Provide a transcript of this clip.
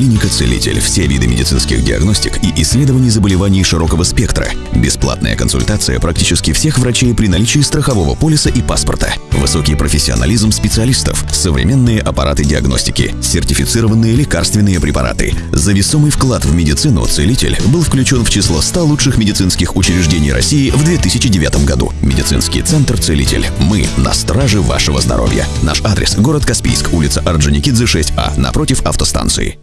Клиника «Целитель». Все виды медицинских диагностик и исследований заболеваний широкого спектра. Бесплатная консультация практически всех врачей при наличии страхового полиса и паспорта. Высокий профессионализм специалистов. Современные аппараты диагностики. Сертифицированные лекарственные препараты. За весомый вклад в медицину «Целитель» был включен в число 100 лучших медицинских учреждений России в 2009 году. Медицинский центр «Целитель». Мы на страже вашего здоровья. Наш адрес – город Каспийск, улица Орджоникидзе, 6А, напротив автостанции.